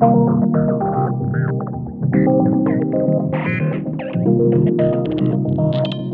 Thank you.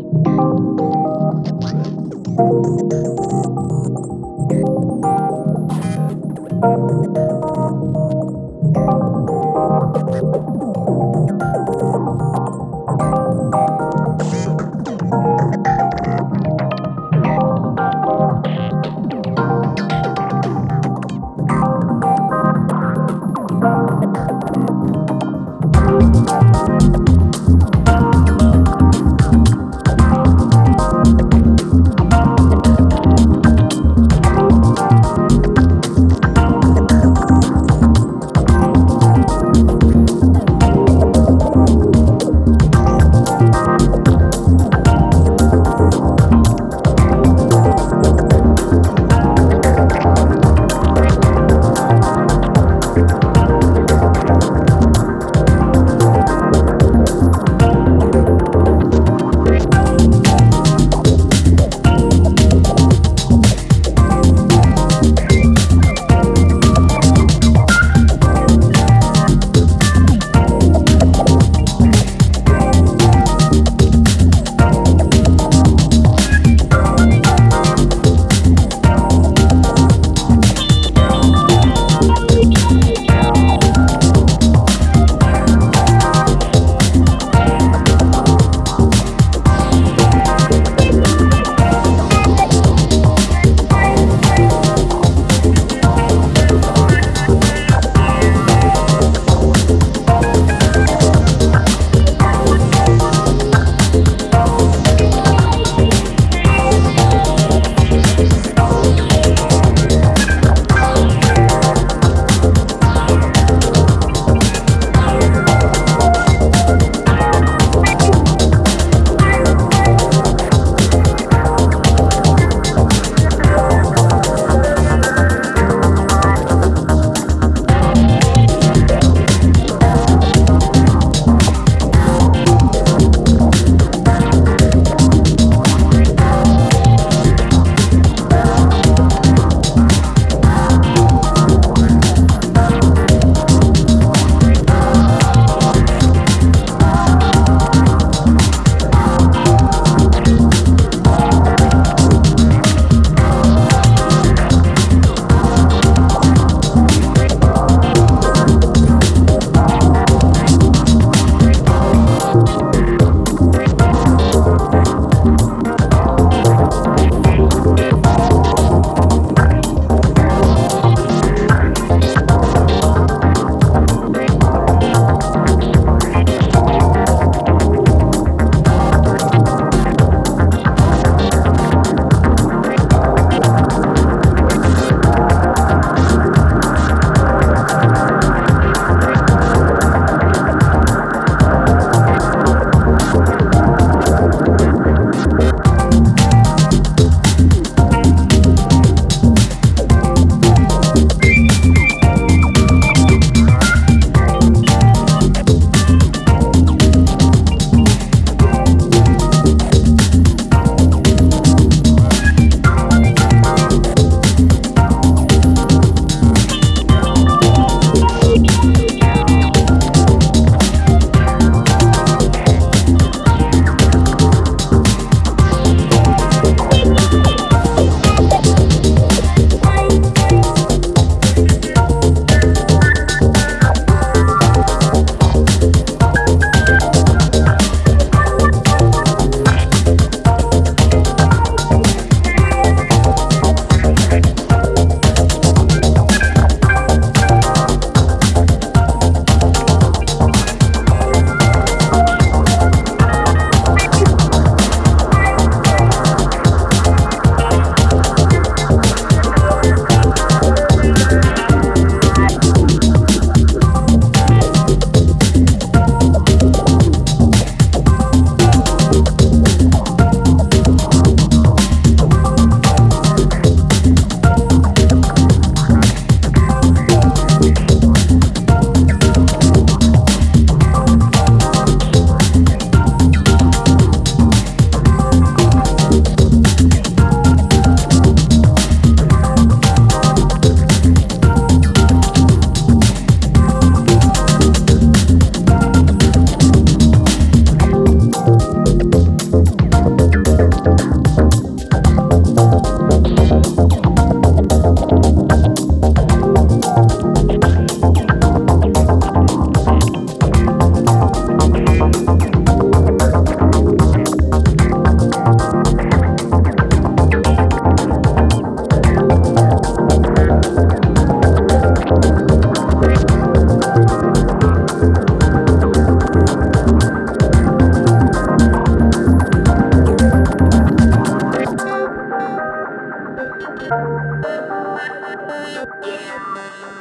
Yeah,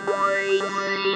boy.